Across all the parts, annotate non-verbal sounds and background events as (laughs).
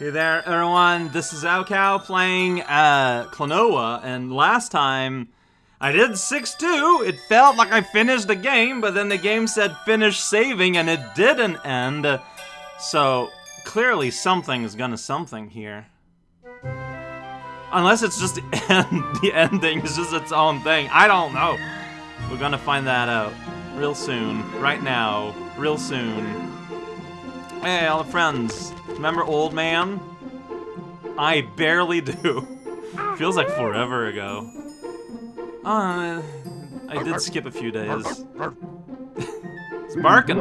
Hey there, everyone. This is raocow playing uh, Klonoa, and last time I did 6-2. It felt like I finished the game, but then the game said finish saving, and it didn't end. So, clearly something is gonna something here. Unless it's just the, (laughs) end, the ending is just its own thing. I don't know. We're gonna find that out real soon. Right now. Real soon. Hey, all the friends. Remember Old Man? I barely do. (laughs) Feels like forever ago. Uh, I did skip a few days. it's barking.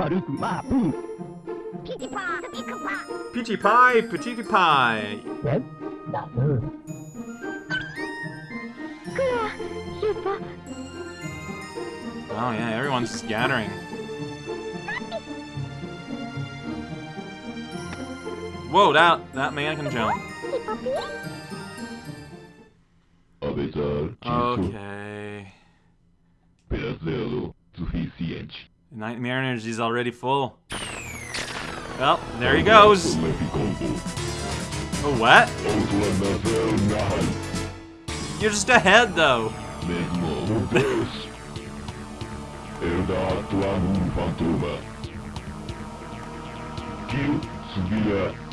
Peachy pie, petite pie. Oh yeah, everyone's just Whoa, that that man can jump. Okay. Nightmare energy's already full. Well, there he goes. Oh, what? You're just ahead, though. (laughs)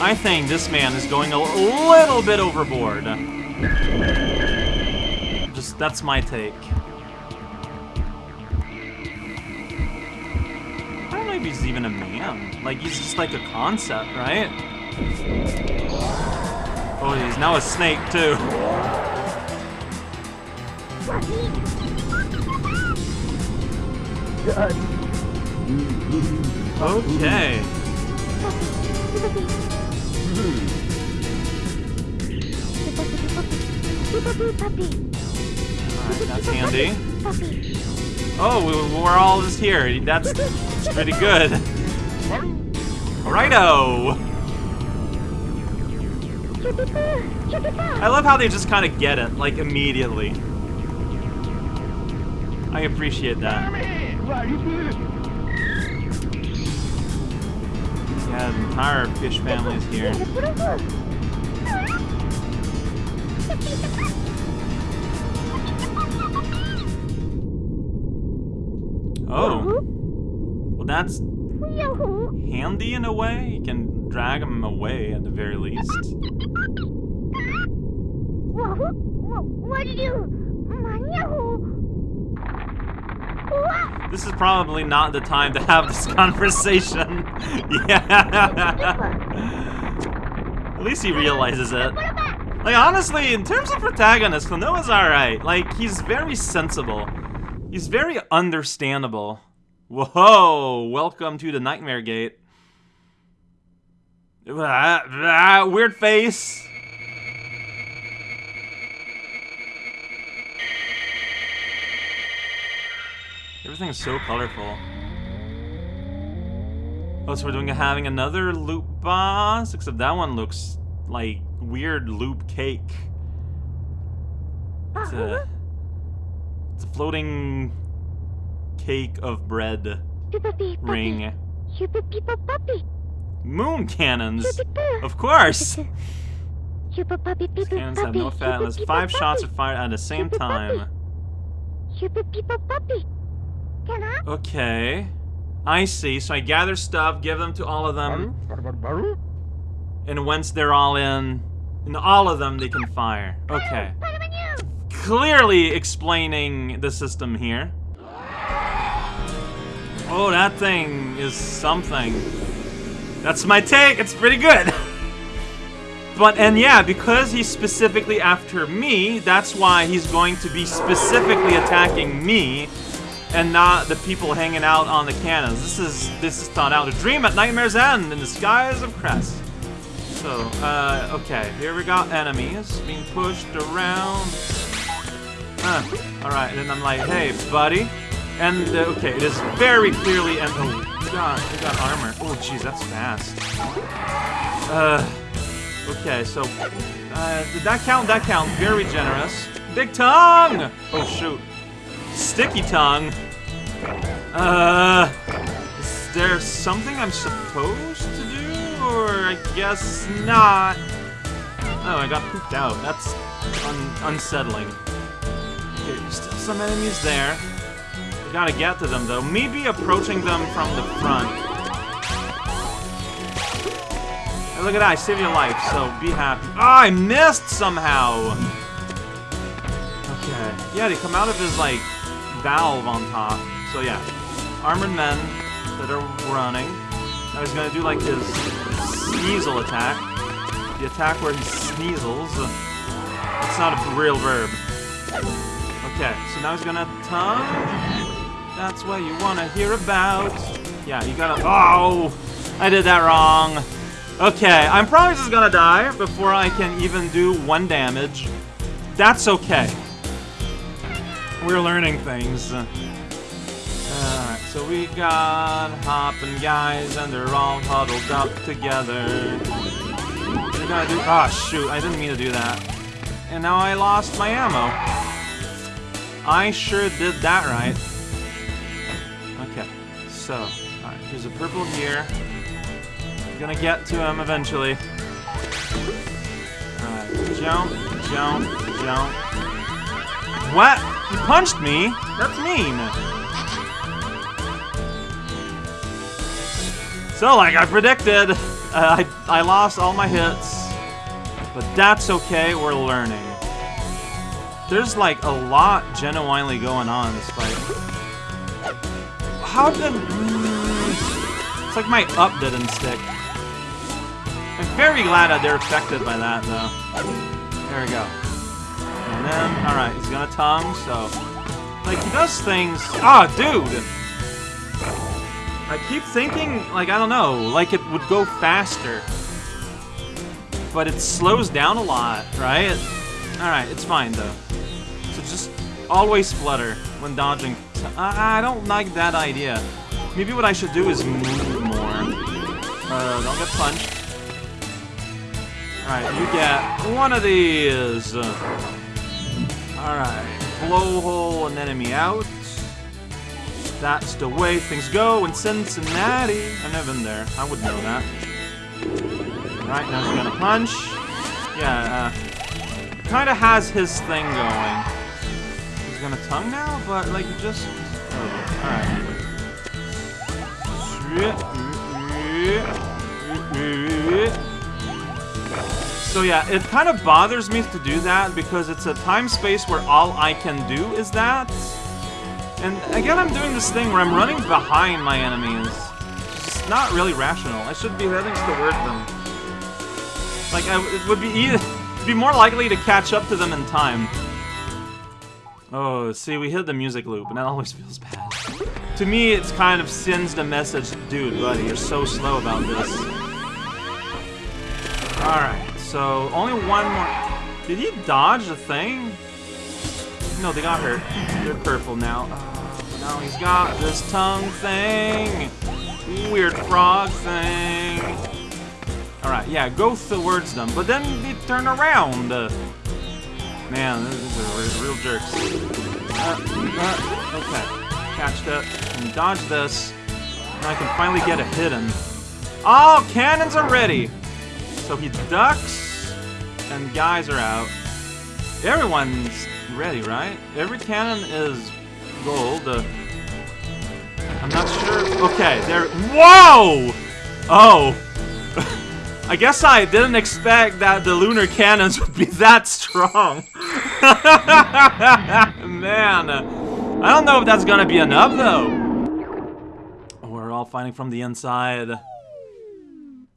I think this man is going a little bit overboard. Just, that's my take. I don't know if he's even a man. Like, he's just like a concept, right? Oh, he's now a snake, too. (laughs) Okay. Hmm. Alright, that's handy. Oh, we- we're all just here. That's, that's pretty good. Righto! I love how they just kind of get it, like, immediately. I appreciate that. Yeah, the entire fish family is here. That's handy in a way. You can drag them away at the very least. This is probably not the time to have this (laughs) conversation. yeah. (laughs) At least he realizes it. Like, honestly, in terms of protagonist, Klonoa's alright. Like, he's very sensible. He's very understandable. Whoa! Welcome to the Nightmare Gate. Weird face. Everything is so colorful. Oh, so we're doing having another loop boss, except that one looks like weird loop cake. It's a, it's a floating cake of bread ring. Moon cannons, of course. (laughs) These cannons have no fat unless five shots are fired at the same time. Okay. I see. So I gather stuff, give them to all of them, and once they're all in, in all of them, they can fire. Okay. Clearly explaining the system here. Oh, that thing is something. That's my take. It's pretty good. (laughs) But, and yeah, because he's specifically after me, that's why he's going to be specifically attacking me and not the people hanging out on the cannons. This is this is thought out. A dream at Nightmare's End in the skies of Crest. So, uh, okay, here we got enemies being pushed around. uh, alright, and then I'm like, hey, buddy. And, uh, okay, it is very clearly, and, oh, we got, we got armor. Oh, jeez, that's fast. Uh, okay, so, uh, did that count? That count. Very generous. Big tongue! Oh, shoot. Sticky tongue. Uh, is there something I'm supposed to do? Or I guess not. Oh, I got pooped out. That's un unsettling. Okay, still some enemies there. Gotta get to them, though. Maybe approaching them from the front. Hey, look at that. I saved your life, so be happy. Ah, I missed somehow! Okay. Yeah, they come out of his, like, valve on top. So, yeah. Armored men that are running. Now he's gonna do, like, his sneasel attack. The attack where he sneezels. It's not a real verb. Okay, so now he's gonna tongue. That's what you wanna hear about. Yeah, you gotta. Oh! I did that wrong. Okay, I'm probably just gonna die before I can even do one damage. That's okay. We're learning things. Alright, so we got hopping guys, and they're all huddled up together. We gotta do. Ah, shoot, I didn't mean to do that. And now I lost my ammo. I sure did that right. So, alright, there's a purple here. I'm gonna get to him eventually. Alright, jump, jump, jump. What? He punched me? That's mean. So, like I predicted, uh, I, I lost all my hits. But that's okay, we're learning. There's like a lot genuinely going on in this fight. How did... It's like my up didn't stick. I'm very glad that they're affected by that, though. There we go. And then, alright, he's gonna tongue, so... Like, he does things... Ah, dude! I keep thinking, like, I don't know, like it would go faster. But it slows down a lot, right? Alright, it's fine, though. So just always flutter when dodging. I, I don't like that idea. Maybe what I should do is move more. Uh, don't get punched. Alright, you get one of these. Alright, blowhole an enemy out. That's the way things go in Cincinnati. I've never been there. I would know that. Alright, now he's gonna punch. Yeah, uh, kind of has his thing going. He's gonna tongue now, but like just. Oh, Alright. So yeah, it kind of bothers me to do that because it's a time space where all I can do is that. And again, I'm doing this thing where I'm running behind my enemies. It's not really rational. I should be heading toward them. Like, I, it would be (laughs) either, be more likely to catch up to them in time. Oh, see, we hit the music loop, and that (laughs) always feels bad. To me, it's kind of sends the message, dude, buddy, you're so slow about this. Alright, so only one more. Did he dodge the thing? No, they got hurt. They're purple now. Uh, now he's got this tongue thing. Weird frog thing. Alright, yeah, go towards them. But then they turn around. Man, these are real jerks. Uh, uh, okay. Catch that and dodge this. And I can finally get a hit in. Oh, cannons are ready! So he ducks, and guys are out. Everyone's ready, right? Every cannon is gold. Uh, I'm not sure. Okay, there. Whoa! Oh. (laughs) I guess I didn't expect that the lunar cannons (laughs) would be that strong. (laughs) Man. I don't know if that's gonna be enough, though. We're all fighting from the inside.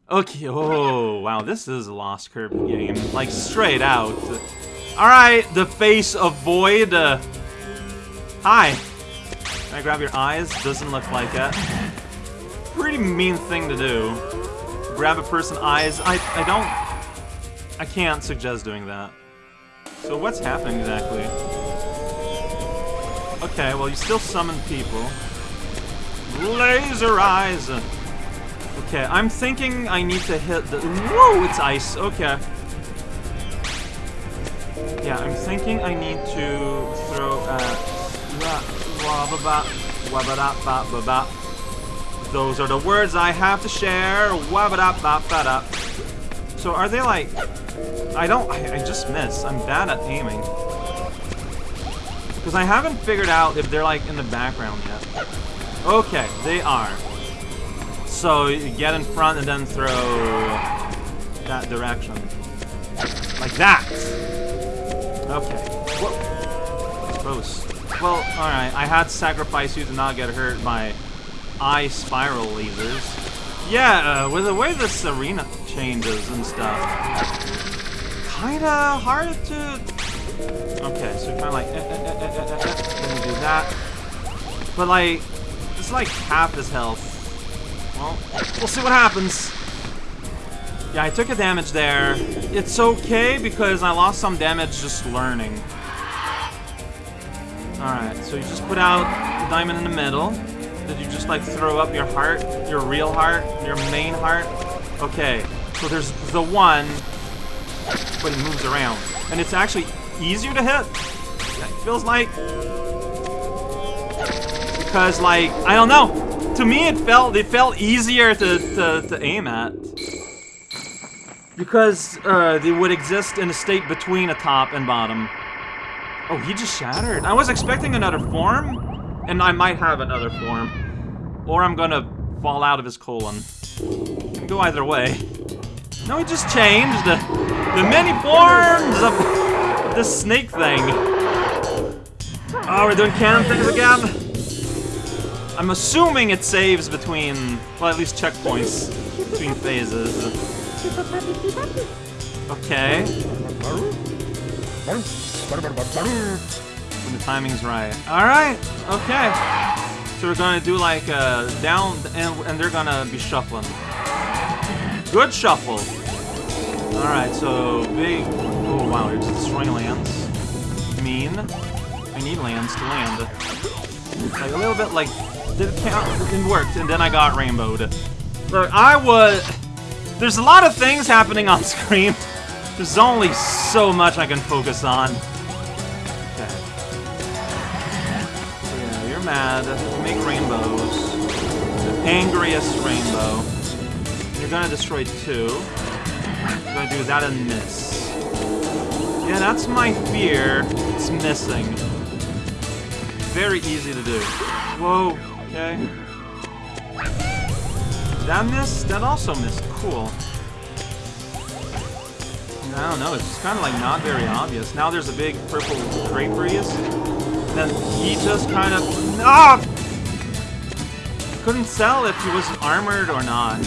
Okay, oh, wow, this is a Lost Kirby game. Like, straight out. Alright, the face of Void. Uh, hi. Can I grab your eyes? Doesn't look like it. Pretty mean thing to do. Grab a person's eyes. I, I don't... I can't suggest doing that. So what's happening exactly? Okay, well, you still summon people. Laser eyes! Okay, I'm thinking I need to hit the... Whoa, it's ice. Okay. Yeah, I'm thinking I need to throw... Uh, those are the words I have to share. So are they like... I don't... I, I just miss. I'm bad at aiming. Because I haven't figured out if they're like in the background yet. Okay, they are. So you get in front and then throw that direction. Like that! Okay. Whoa. Close. Well, alright, I had to sacrifice you to not get hurt by eye spiral lasers. Yeah, uh, with the way this arena changes and stuff, kinda hard to... Okay, so kinda like, eh, eh, eh, eh, eh, eh, eh, do that. But like, it's like half his health. Well, we'll see what happens. Yeah, I took a damage there. It's okay because I lost some damage just learning. Alright, so you just put out the diamond in the middle. Did you just like throw up your heart? Your real heart? Your main heart? Okay, so there's the one, but it moves around. And it's actually easier to hit. It feels like. Because like, I don't know. To me it felt it felt easier to, to, to aim at. Because uh, they would exist in a state between a top and bottom. Oh, he just shattered. I was expecting another form. And I might have another form. Or I'm gonna fall out of his colon. Go either way. No, he just changed the, many forms of the snake thing. Oh, we're doing cannon things again? I'm assuming it saves between, well, at least checkpoints between phases. Okay. When the timing's right. Alright, okay. So we're gonna do like a down, and, and they're gonna be shuffling. Good shuffle. Alright, so big, oh wow, you're destroying lands. Mean. I need lands to land. Like a little bit like, did it count? It worked, and then I got rainbowed. Look, I was, there's a lot of things happening on (laughs) screen. There's only so much I can focus on. mad, you make rainbows. The angriest rainbow. You're gonna destroy two. You're gonna do that and miss. Yeah, that's my fear. It's missing. Very easy to do. Whoa, okay. That missed? That also missed. Cool. I don't know, it's kind of like not very obvious. Now there's a big purple draperies then he just kind of... Ah! Couldn't tell if he was armored or not.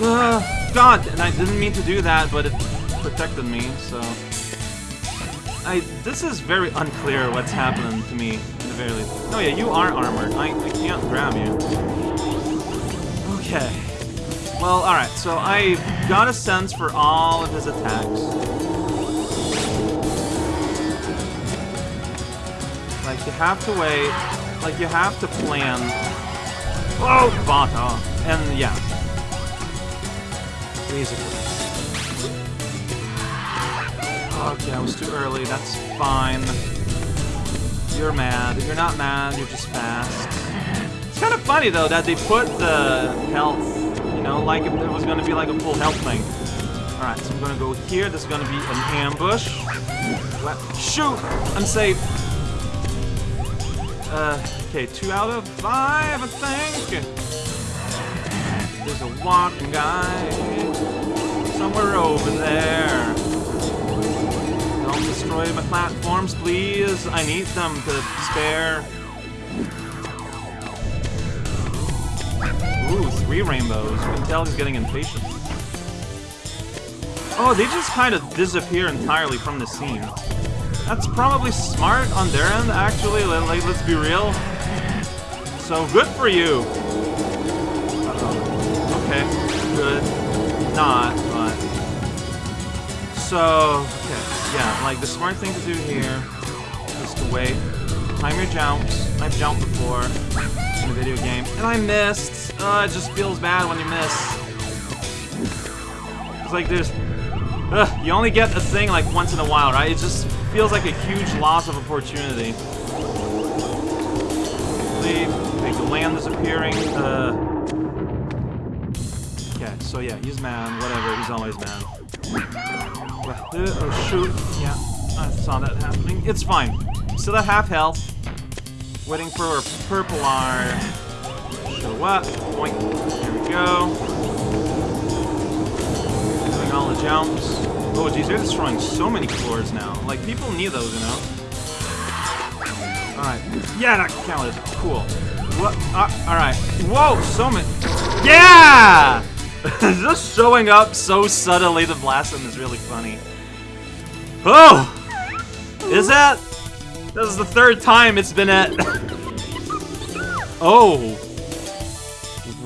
Uh, God, and I didn't mean to do that, but it protected me, so... I, this is very unclear what's happening to me, at the very least. Oh yeah, you are armored. I, I can't grab you. Okay. Well, alright, so I got a sense for all of his attacks. Like, you have to wait. Like, you have to plan. Oh, Bata. And, yeah. Basically. Okay, I was too early. That's fine. You're mad. You're not mad. You're just fast. It's kind of funny, though, that they put the health, you know, like if it was going to be like a full health thing. Alright, so I'm going to go here. This is going to be an ambush. Shoot! I'm safe. Uh, okay, two out of five, I think. There's a walking guy somewhere over there. Don't destroy my platforms, please. I need them to spare. Ooh, three rainbows. You can tell he's getting impatient. Oh, they just kind of disappear entirely from the scene. That's probably smart on their end, actually. Like, let's be real. So, good for you. Uh -oh. Okay, good. Not. So, okay, yeah, like, the smart thing to do here is to wait. time your jumps. I've jumped before in a video game, and I missed. Uh, it just feels bad when you miss. It's like there's, ugh, you only get a thing like once in a while, right? It just feels like a huge loss of opportunity. Leave, the land disappearing. Uh, okay, so yeah, he's mad. Whatever, he's always mad. Oh shoot, yeah, I saw that happening. It's fine. Still at half health. Waiting for a purple R. Show up. Point. There we go. Doing all the jumps. Oh, geez, they're destroying so many floors now. Like, people need those, you know? Alright. Yeah, that counted. Cool. What? Uh, Alright. Whoa, so many. Yeah! (laughs) Just showing up so subtly to blast them is really funny. Oh! Is that? This is the third time it's been at... (laughs) oh.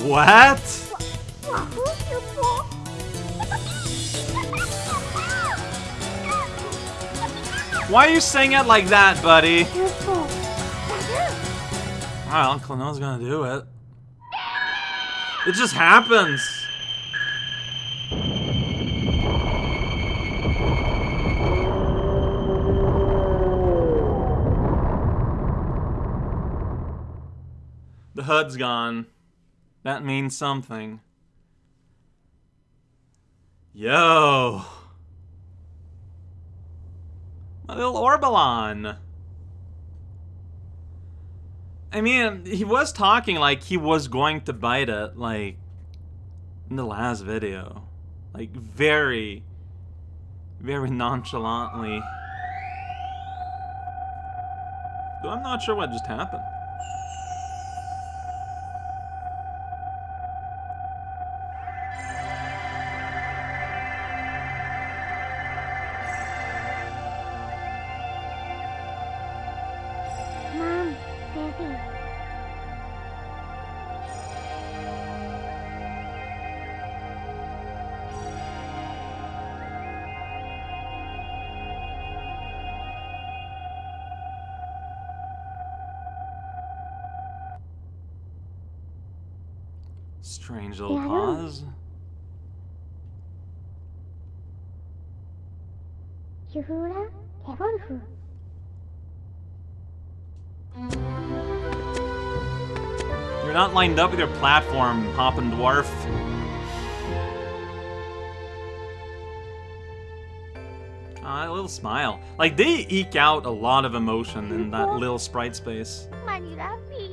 What? Why are you saying it like that, buddy? Alright, Uncle No's gonna do it. It just happens. HUD's gone. That means something. Yo! My little Orbalon! I mean, he was talking like he was going to bite it, like, in the last video. Like, very, very nonchalantly. I'm not sure what just happened. You're not lined up with your platform, hopping dwarf. Ah, a little smile. Like, they eke out a lot of emotion in that little sprite space. Mani Rafi.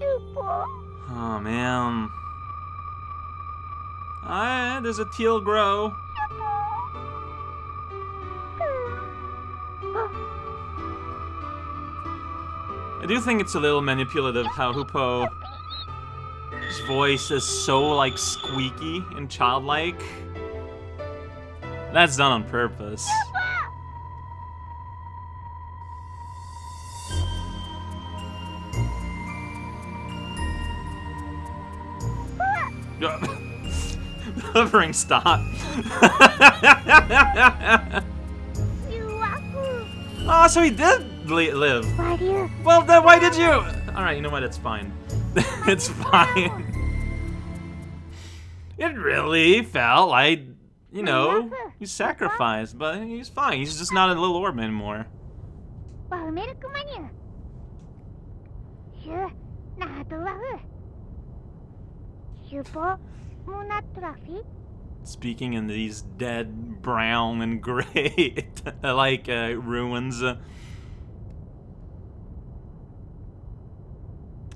Yupo. Oh, man. Ah, there's a teal grow. Do think it's a little manipulative how Huepow's voice is so, like, squeaky and childlike. That's done on purpose. (laughs) Hovering stop. (laughs) Oh, so he did live. Why do you? Well, then why did you? All right, you know what? It's fine. (laughs) it's fine. it really felt like, you know, you sacrificed, but he's fine. He's just not a little orb anymore. Speaking in these dead brown and gray, (laughs) like uh, ruins.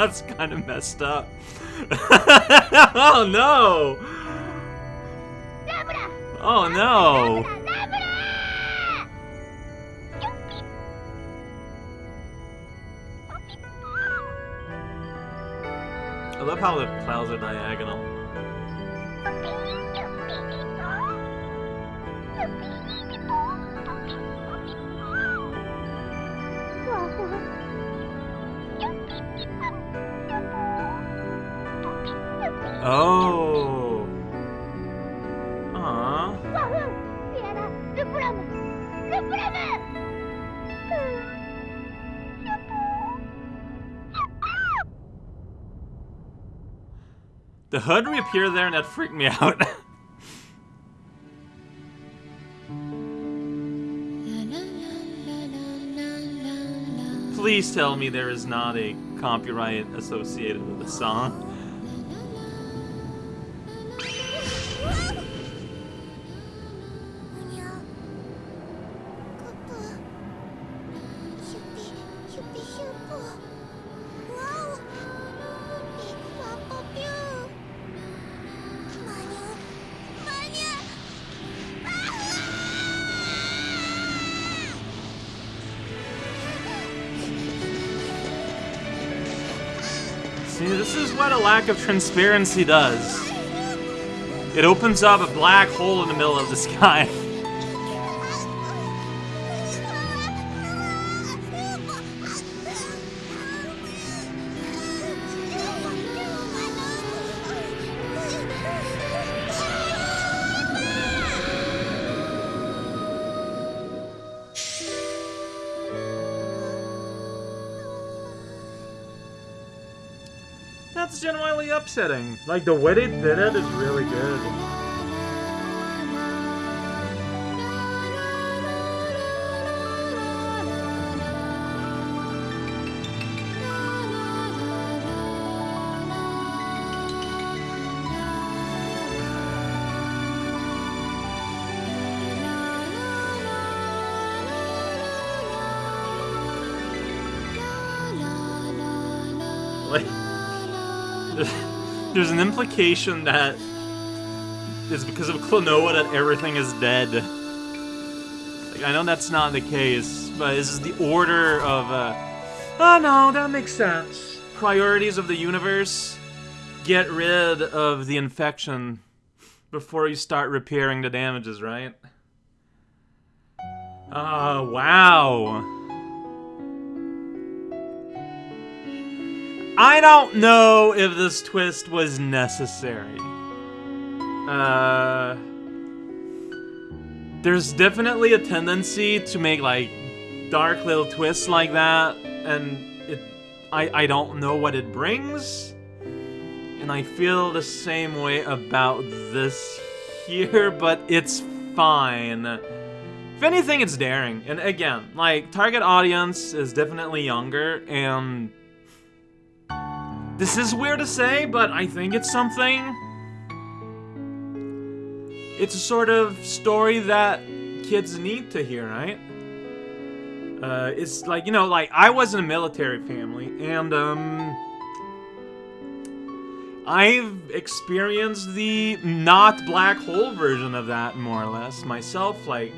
That's kind of messed up. (laughs) oh no! Oh no! I love how the clouds are diagonal. The hood reappear there and that freaked me out. (laughs) Please tell me there is not a copyright associated with the song. Of transparency does. It opens up a black hole in the middle of the sky. (laughs) That's genuinely upsetting. Like, the way they did it is really good. There's an implication that it's because of Klonoa that everything is dead. Like, I know that's not the case, but this is the order of, uh... Oh no, that makes sense. Priorities of the universe. Get rid of the infection before you start repairing the damages, right? Oh, wow. I don't know if this twist was necessary. Uh, there's definitely a tendency to make like dark little twists like that, and it, I, I don't know what it brings, and I feel the same way about this here, (laughs) but it's fine. If anything, it's daring, and again, like target audience is definitely younger, and this is weird to say, but I think it's something. It's a sort of story that kids need to hear, right? Uh, it's like, you know, like, I was in a military family, and, um... I've experienced the not black hole version of that, more or less, myself, like...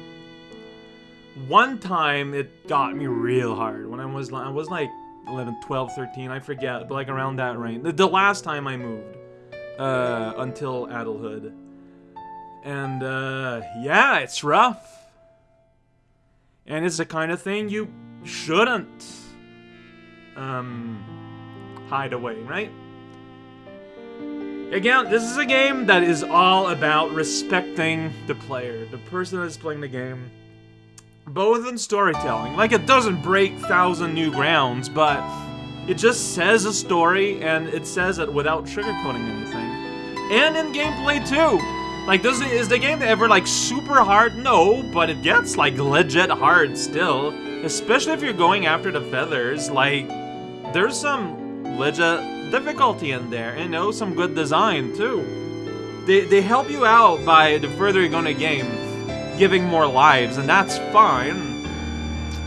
One time, it got me real hard when I was, I was like 11, 12, 13, I forget, but like around that range. The, last time I moved, uh, until adulthood. And, uh, yeah, it's rough. And it's the kind of thing you shouldn't, um, hide away, right? Again, this is a game that is all about respecting the player, the person that's playing the game both in storytelling. Like, it doesn't break Thousand New Grounds, but it just says a story, and it says it without sugarcoating anything. And in gameplay, too. Like, does it, is the game ever, like, super hard? No, but it gets, like, legit hard still. Especially if you're going after the feathers. Like, there's some legit difficulty in there, and, you know, some good design, too. They, they help you out by the further you go in the game giving more lives, and that's fine.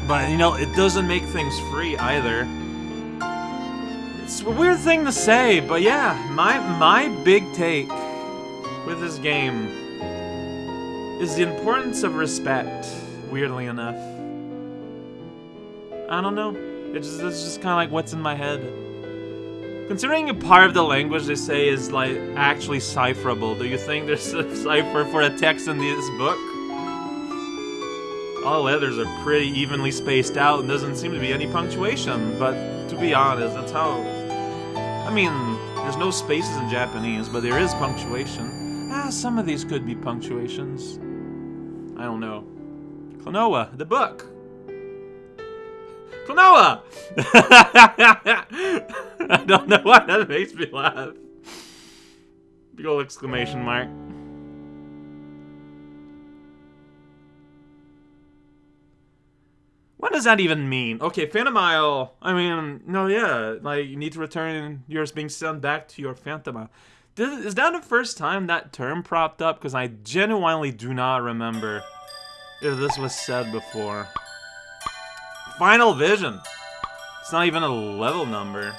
But, you know, it doesn't make things free either. It's a weird thing to say, but yeah, my, my big take with this game is the importance of respect, weirdly enough. I don't know. It's just, it's just kind of like what's in my head. Considering a part of the language they say is like actually cipherable, do you think there's a (laughs) cipher for a text in this book? All letters are pretty evenly spaced out and doesn't seem to be any punctuation, but to be honest, that's how... I mean, there's no spaces in Japanese, but there is punctuation. Ah, some of these could be punctuations. I don't know. Klonoa, the book! Klonoa! (laughs) I don't know why that makes me laugh. Big ol' exclamation mark. What does that even mean? Okay, Phantomile. I mean, no, yeah. Like, you need to return yours being sent back to your Phantomile. Is that the first time that term propped up? Because I genuinely do not remember if this was said before. Final Vision. It's not even a level number.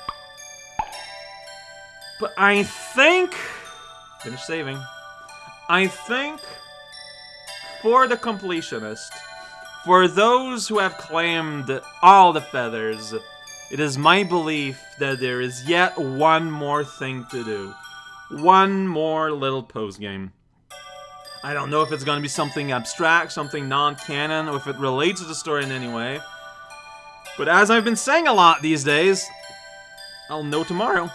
But I think... Finish saving. I think for the completionist, for those who have claimed all the feathers, it is my belief that there is yet one more thing to do. One more little post game. I don't know if it's going to be something abstract, something non-canon, or if it relates to the story in any way. But as I've been saying a lot these days, I'll know tomorrow.